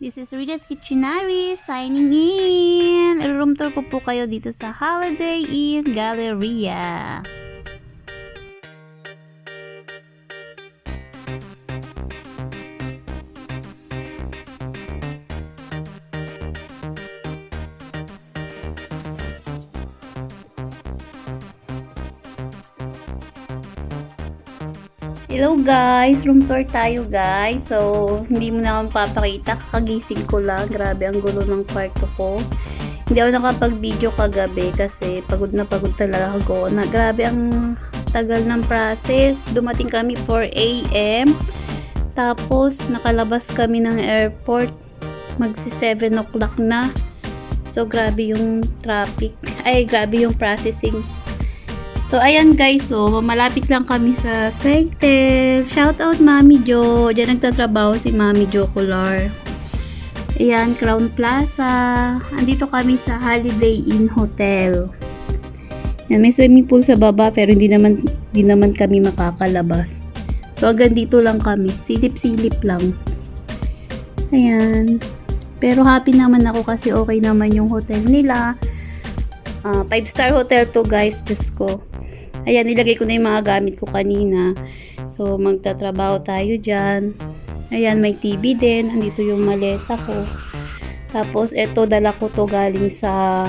This is Rita's Kitchenary signing in. Room tour ko po kayo dito sa Holiday Inn Galleria. Hello guys! Room tour tayo guys. So, hindi mo na akong papakita. Kakagising ko lang. Grabe, ang gulo ng kwarto ko. Hindi ako nakapag-video kagabi kasi pagod na pagod talaga ako. Na, grabe ang tagal ng process. Dumating kami 4 a.m. Tapos, nakalabas kami ng airport. Magsi 7 o'clock na. So, grabe yung traffic. Ay, grabe yung processing. So, ayan guys, so, malapit lang kami sa Seitel. Shout out Mami Jo. Diyan nagtatrabaho si Mami Jo Kular. Ayan, Crown Plaza. Andito kami sa Holiday Inn Hotel. Yan, may swimming pool sa baba pero hindi naman, hindi naman kami makakalabas. So, hanggang dito lang kami. Silip-silip lang. Ayan. Pero happy naman ako kasi okay naman yung hotel nila. 5 star hotel to guys, Diyos. Ayan, nilagay ko na yung mga gamit ko kanina. So, magtatrabaho tayo dyan. Ayan, may TV din. Andito yung maleta ko. Tapos, eto, dala ko to galing sa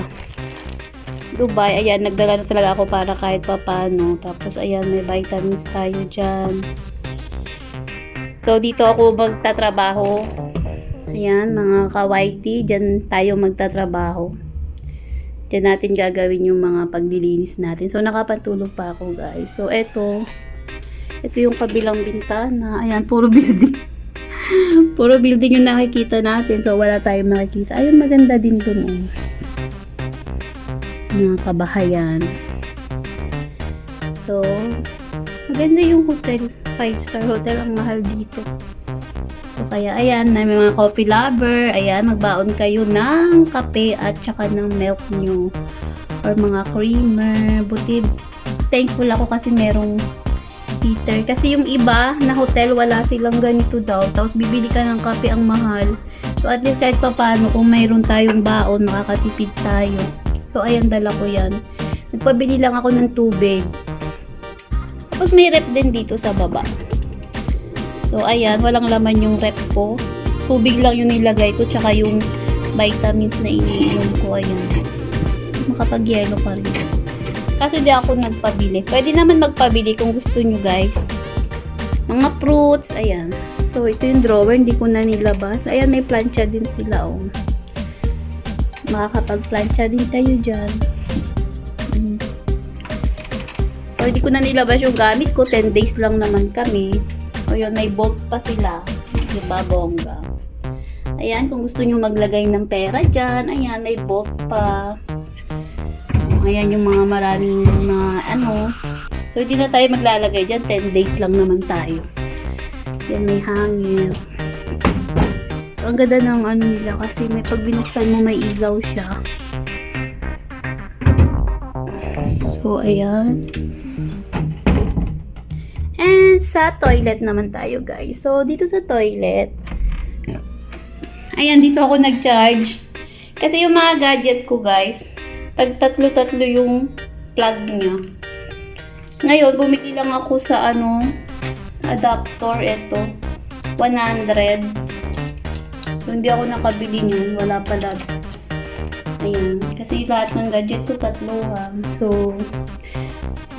Dubai. Ayan, nagdala na talaga ako para kahit papano. Tapos, ayan, may vitamins tayo dyan. So, dito ako magtatrabaho. Ayan, mga kawaiti. Dyan tayo magtatrabaho. Diyan natin gagawin yung mga paglilinis natin. So, nakapatulog pa ako, guys. So, eto. Ito yung kabilang bintana. Ayan, puro building. puro building yung nakikita natin. So, wala tayong makikita. Ayun, maganda din to no. Mga kabahayan. So, maganda yung hotel. 5-star hotel. Ang mahal dito. So, kaya ayan, may mga coffee lover, ayan, magbaon kayo ng kape at saka ng milk nyo. Or mga creamer. Buti, thankful ako kasi merong heater. Kasi yung iba na hotel, wala silang ganito daw. Tapos bibili ka ng kape ang mahal. So, at least kahit papano, kung mayroon tayong baon, makakatipid tayo. So, ayan, dala ko yan. Nagpabili lang ako ng tubig. Tapos may rep din dito sa baba. So, ayan, walang laman yung rep ko. Tubig lang yung nilagay ko, tsaka yung vitamins na iniinom ko, ayan. So, makapag-yelo pa rin. Kaso di ako nagpabili. Pwede naman magpabili kung gusto nyo, guys. Mga fruits, ayan. So, ito yung drawer, hindi ko na nilabas. Ayan, may plancha din sila, oh. Makakapag-plancha din kayo dyan. So, hindi ko na nilabas yung gamit ko. 10 days lang naman kami. O yun, may bolt pa sila. Diba, bongga? Ayan, kung gusto nyo maglagay ng pera dyan, ayan, may bolt pa. Ayan yung mga maraming mga ano. So, hindi na tayo maglalagay dyan. 10 days lang naman tayo. Yan, may hangin. Ang ganda ng ano nila kasi may pag binuksan mo may ilaw siya. So, ayan. And sa toilet naman tayo, guys. So, dito sa toilet, ayan, dito ako nag-charge. Kasi yung mga gadget ko, guys, tag tatlo-tatlo yung plug niya. Ngayon, bumili lang ako sa ano, adapter, ito. 100. So, hindi ako nakabili niyan. Wala pala. Ayan. Kasi lahat ng gadget ko tatlo ha. So,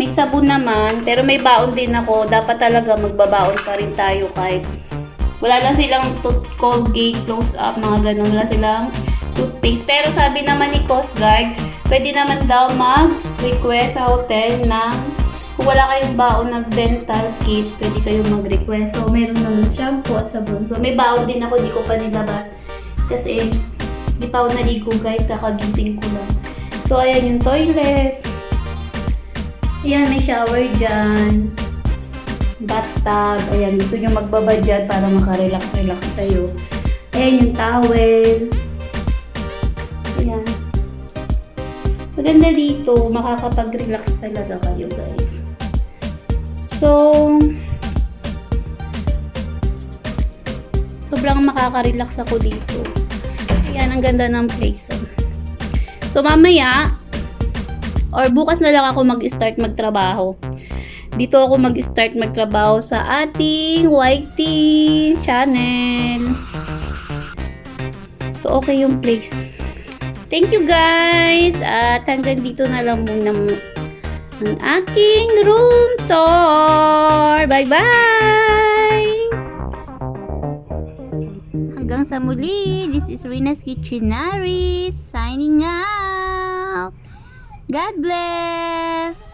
may sabon naman, pero may baon din ako. Dapat talaga magbabaon pa rin tayo kahit wala lang silang tooth Colgate, close up, mga ganun. Wala silang toothpaste. Pero sabi naman ni Coast Guard, pwede naman daw mag-request sa hotel ng kung wala kayong baon ng dental kit, pwede kayong mag-request. So, meron naman shampoo at sabon. So, may baon din ako, di ko pa nilabas. Kasi, di pa ako naligo guys, kakagising ko lang. So, ayan yung toilet. Ayan, may shower dyan. Bathtub. Ayan, gusto nyo magbaba dyan para makarelax-relax tayo. Ayan yung towel. Ayan. Maganda dito, makakapag-relax talaga kayo guys. So, so Sobrang makaka-relax ako dito. Ayan, ang ganda ng place. So, mamaya, or bukas na lang ako mag-start magtrabaho. Dito ako mag-start magtrabaho sa ating YT channel. So, okay yung place. Thank you guys! At hanggang dito na lang muna ang aking room tour. Bye-bye! Hanggang sa muli, this is Rina's Kitchenaries signing out. God bless!